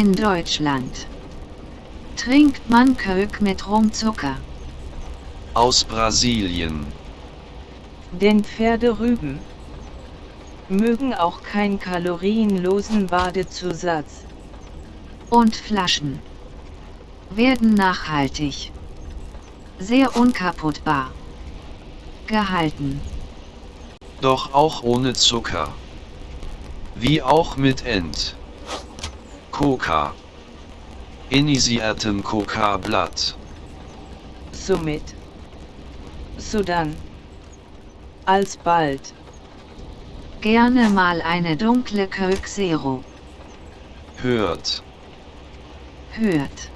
In Deutschland trinkt man Kölk mit Rumzucker. Aus Brasilien. Denn Pferderüben mögen auch keinen kalorienlosen Badezusatz. Und Flaschen werden nachhaltig, sehr unkaputtbar gehalten. Doch auch ohne Zucker. Wie auch mit Ent. Coca. Initiiertem Coca-Blatt. Somit. Sodann. Alsbald. Gerne mal eine dunkle Kölk Zero. Hört. Hört.